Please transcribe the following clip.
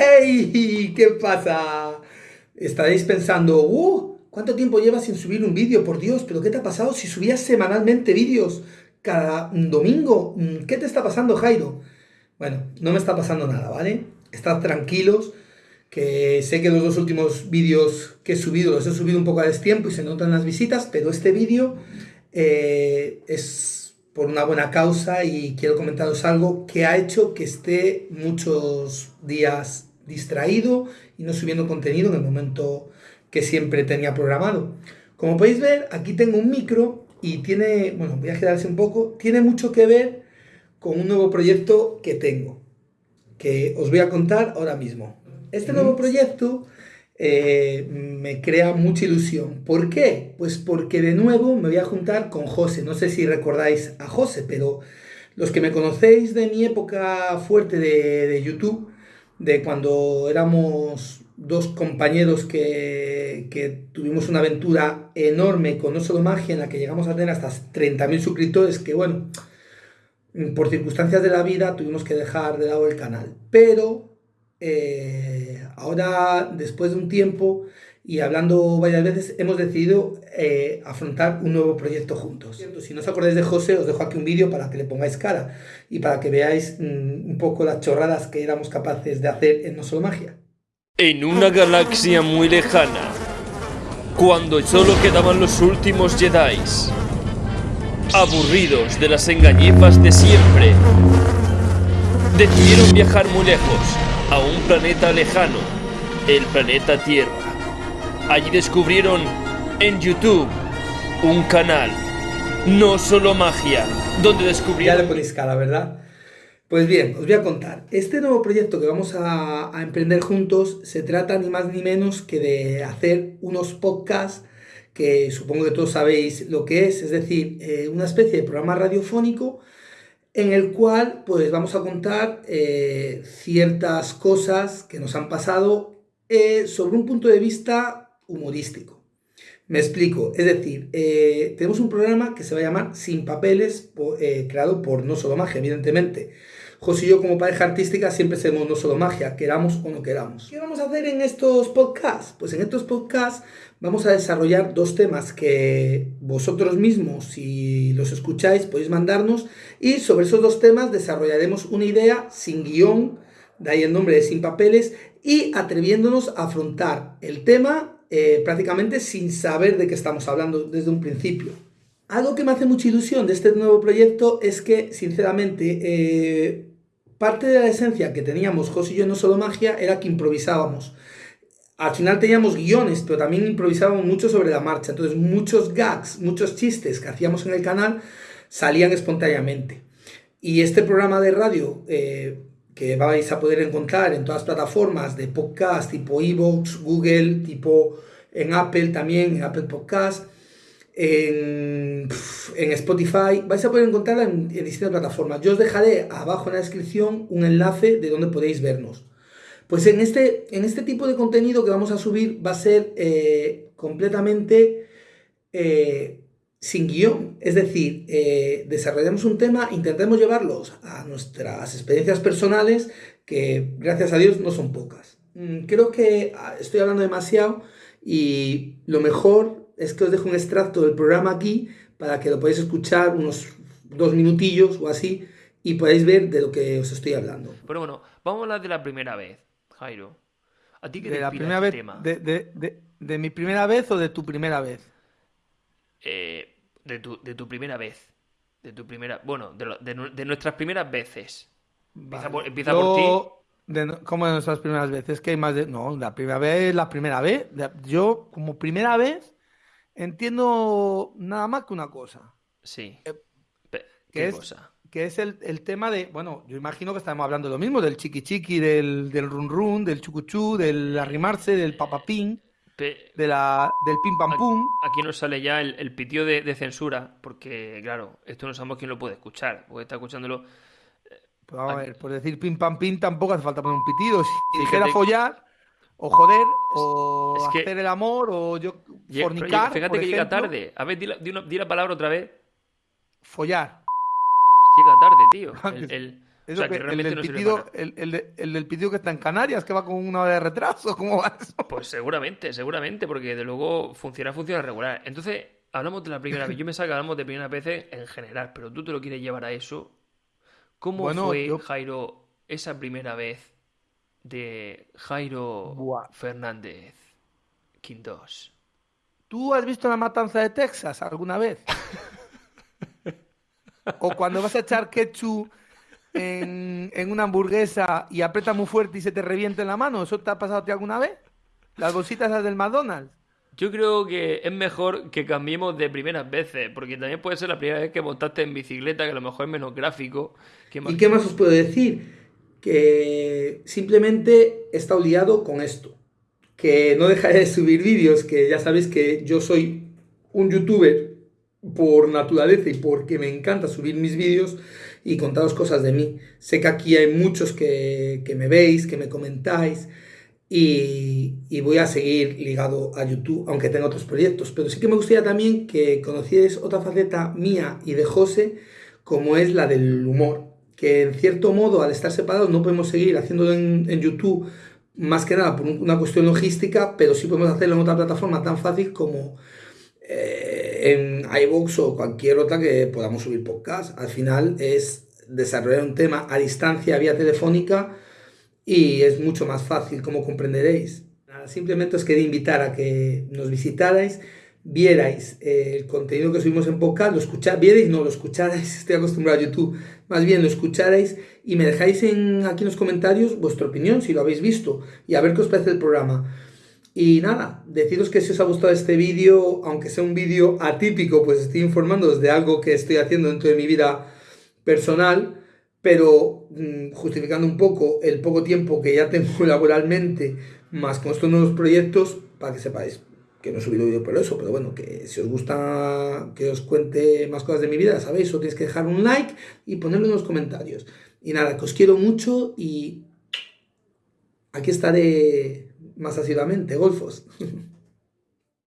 ¡Ey! ¿Qué pasa? Estaréis pensando, ¡uh! ¿Cuánto tiempo llevas sin subir un vídeo? Por Dios, ¿pero qué te ha pasado si subías semanalmente vídeos cada domingo? Mm, ¿Qué te está pasando, Jairo? Bueno, no me está pasando nada, ¿vale? Estad tranquilos, que sé que los dos últimos vídeos que he subido los he subido un poco a destiempo y se notan las visitas, pero este vídeo eh, es por una buena causa y quiero comentaros algo que ha hecho que esté muchos días distraído y no subiendo contenido en el momento que siempre tenía programado. Como podéis ver, aquí tengo un micro y tiene, bueno, voy a quedarse un poco, tiene mucho que ver con un nuevo proyecto que tengo, que os voy a contar ahora mismo. Este nuevo proyecto eh, me crea mucha ilusión. ¿Por qué? Pues porque de nuevo me voy a juntar con José. No sé si recordáis a José, pero los que me conocéis de mi época fuerte de, de YouTube, de cuando éramos dos compañeros que, que, tuvimos una aventura enorme con No Solo Magia, en la que llegamos a tener hasta 30.000 suscriptores, que bueno, por circunstancias de la vida tuvimos que dejar de lado el canal. Pero eh, ahora, después de un tiempo y hablando varias veces, hemos decidido eh, afrontar un nuevo proyecto juntos. Si no os acordáis de José, os dejo aquí un vídeo para que le pongáis cara y para que veáis mm, un poco las chorradas que éramos capaces de hacer en No Solo Magia. En una galaxia muy lejana, cuando solo quedaban los últimos Jedi, aburridos de las engañifas de siempre, decidieron viajar muy lejos, a un planeta lejano, el planeta Tierra. Allí descubrieron en YouTube un canal, no solo magia, donde descubrieron... Ya le ponéis cara, ¿verdad? Pues bien, os voy a contar. Este nuevo proyecto que vamos a, a, emprender juntos se trata ni más ni menos que de hacer unos podcasts que supongo que todos sabéis lo que es, es decir, eh, una especie de programa radiofónico en el cual pues vamos a contar eh, ciertas cosas que nos han pasado eh, sobre un punto de vista humorístico. Me explico, es decir, eh, tenemos un programa que se va a llamar Sin Papeles, eh, creado por No Solo Magia, evidentemente José y yo como pareja artística siempre hacemos no solo magia, queramos o no queramos. ¿Qué vamos a hacer en estos podcasts? Pues en estos podcasts vamos a desarrollar dos temas que vosotros mismos, si los escucháis, podéis mandarnos y sobre esos dos temas desarrollaremos una idea sin guion, de ahí el nombre de Sin Papeles, y atreviéndonos a afrontar el tema eh, prácticamente sin saber de qué estamos hablando desde un principio. Algo que me hace mucha ilusión de este nuevo proyecto es que, sinceramente, eh, parte de la esencia que teníamos José y yo no solo magia era que improvisábamos. Al final teníamos guiones, pero también improvisábamos mucho sobre la marcha. Entonces muchos gags, muchos chistes que hacíamos en el canal salían espontáneamente. Y este programa de radio eh, que vais a poder encontrar en todas las plataformas de podcast tipo Evox, Google, tipo en Apple también, en Apple Podcast, en, Spotify, vais a poder encontrarla en, en, distintas plataformas. Yo os dejaré abajo en la descripción un enlace de donde podéis vernos. Pues en este, en este tipo de contenido que vamos a subir va a ser eh, completamente eh, sin guion. Es decir, eh, desarrollamos un tema, intentemos llevarlos a nuestras experiencias personales, que gracias a Dios no son pocas. Mm, creo que ah, estoy hablando demasiado y lo mejor es que os dejo un extracto del programa aquí para que lo podáis escuchar unos dos minutillos o así y podáis ver de lo que os estoy hablando. Pero bueno, vamos a hablar de la primera vez, Jairo. ¿A ti qué de te la primera el vez, tema? de, de, de, de, mi primera vez o de tu primera vez? Eh, de, tu, de tu primera vez. De tu primera. Bueno, de, lo, de, de nuestras primeras veces. Empieza, Vale. por, empieza Yo, por ti. ¿Cómo de nuestras primeras veces? Que hay más de. No, la primera vez, la primera vez. Yo, como primera vez, entiendo nada más que una cosa. Sí. Eh, Pe- que ¿Qué es- cosa? Que es el, el tema de. Bueno, yo imagino que estamos hablando de lo mismo: del chiqui chiqui, del, del run run, del chucuchú, del arrimarse, del papapín, de la, del pim pam pum. Aquí nos sale ya el, el pitido de, de censura, porque, claro, esto no sabemos quién lo puede escuchar, porque está escuchándolo. Pues vamos a ver, por decir pim pam pim tampoco hace falta poner un pitido. Si Fíjate- dijera follar, o joder, o es que- hacer el amor, o yo pero fornicar, fíjate por que llega tarde. A ver, di la, di una- di la palabra otra vez. follar. Llega tarde, tío. El, el- o sea, que, el, no pitido, el, el, del pitido que está en Canarias, que va con una hora de retraso, ¿cómo va eso? Pues seguramente, seguramente, porque de luego funciona, funciona regular. Entonces, hablamos de la primera vez. Yo me que hablamos de primera vez en general, pero tú te lo quieres llevar a eso. ¿Cómo fue, Jairo, esa primera vez de Jairo Fernández Quintos? ¿Tú has visto la matanza de Texas alguna vez? o cuando vas a echar ketchup en, una hamburguesa y aprieta muy fuerte y se te revienta en la mano, ¿eso te ha pasado a ti alguna vez? Las bolsitas las del McDonald's. Yo creo que es mejor que cambiemos de primeras veces, porque también puede ser la primera vez que montaste en bicicleta, que a lo mejor es menos gráfico. ¿Y qué más os puedo decir? Que simplemente he estado liado con esto que no dejaré de subir vídeos, que ya sabéis que yo soy un youtuber por naturaleza y porque me encanta subir mis vídeos y contaros cosas de mí. Sé que aquí hay muchos que, me veis, que me comentáis y, y, voy a seguir ligado a YouTube, aunque tenga otros proyectos. Pero sí que me gustaría también que conocierais otra faceta mía y de José, como es la del humor. Que en cierto modo, al estar separados, no podemos seguir haciéndolo en, en YouTube más que nada por una cuestión logística, pero sí podemos hacerlo en otra plataforma tan fácil como eh, en iVoox o cualquier otra que podamos subir podcast. Al final es desarrollar un tema a distancia vía telefónica y es mucho más fácil, como comprenderéis. simplemente os quería invitar a que nos visitarais vierais eh, el contenido que subimos en podcast, lo escucharais, vierais, no, lo escucharais, estoy acostumbrado a YouTube, más bien lo escucharais y me dejáis en, aquí en los comentarios vuestra opinión, si lo habéis visto, y a ver qué os parece el programa. Y nada, deciros que si os ha gustado este vídeo, aunque sea un vídeo atípico, pues estoy informándoos de algo que estoy haciendo dentro de mi vida personal, pero mm, justificando un poco el poco tiempo que ya tengo laboralmente, más con estos nuevos proyectos, para que sepáis que no he subido vídeo por eso, pero bueno, que si os gusta que os cuente más cosas de mi vida, sabéis, solo tenéis que dejar un like y ponerlo en los comentarios. Y nada, que os quiero mucho y aquí estaré más asiduamente, golfos.